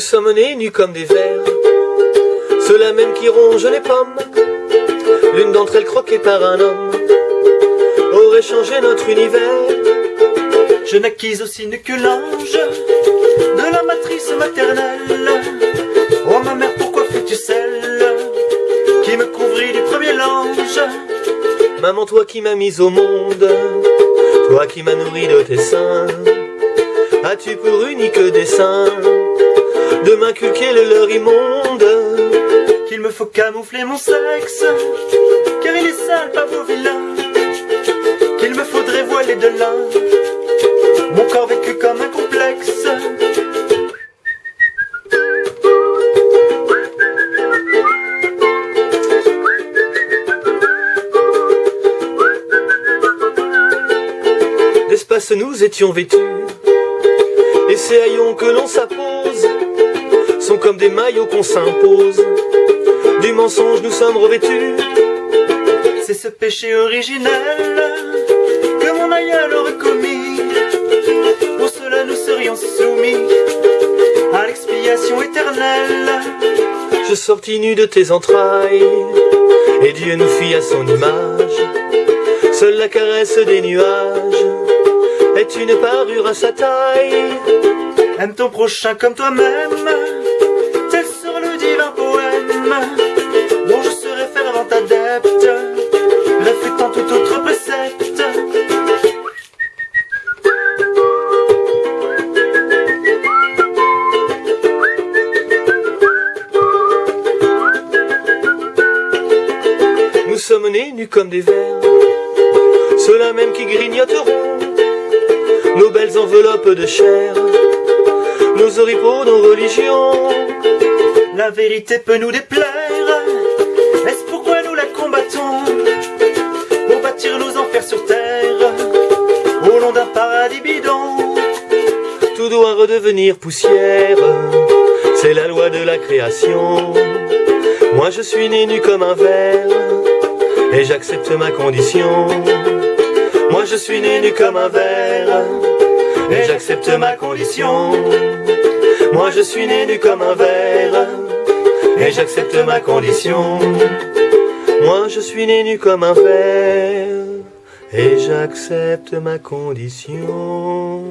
sommes nés nus comme des vers, ceux-là même qui rongent les pommes, l'une d'entre elles croquée par un homme, aurait changé notre univers. Je naquis aussi nu que l'ange de la matrice maternelle. Oh ma mère, pourquoi fus-tu celle qui me couvrit du premier l'ange Maman, toi qui m'as mise au monde, toi qui m'as nourri de tes seins, as-tu pour unique dessein de m'inculquer le leur immonde Qu'il me faut camoufler mon sexe, car il est sale, pas beau vilain. Qu'il me faudrait voiler de là, mon corps vécu comme un complexe. D'espace nous étions vêtus, et ces haillons que l'on s'appose sont comme des maillots qu'on s'impose. Du mensonge nous sommes revêtus. C'est ce péché originel que mon aïeul aurait commis. Pour cela nous serions soumis à l'expiation éternelle. Je sortis nu de tes entrailles, et Dieu nous fit à son image. Seule la caresse des nuages est une parure à sa taille. Aime ton prochain comme toi-même, dont je serai fervent adepte, réfutant tout autre précepte. Nous sommes nés nus comme des vers, ceux-là même qui grignoteront nos belles enveloppes de chair, nos oripeaux, nos religions. La vérité peut nous déplaire, est-ce pourquoi nous la combattons? Pour bâtir nos enfers sur terre, au long d'un paradis bidon. Tout doit redevenir poussière, c'est la loi de la création. Moi je suis né nu comme un verre, et j'accepte ma condition. Moi je suis né nu comme un verre, et j'accepte ma condition. Moi je suis né nu comme un verre, et j'accepte ma condition. Moi je suis né nu comme un verre, et j'accepte ma condition.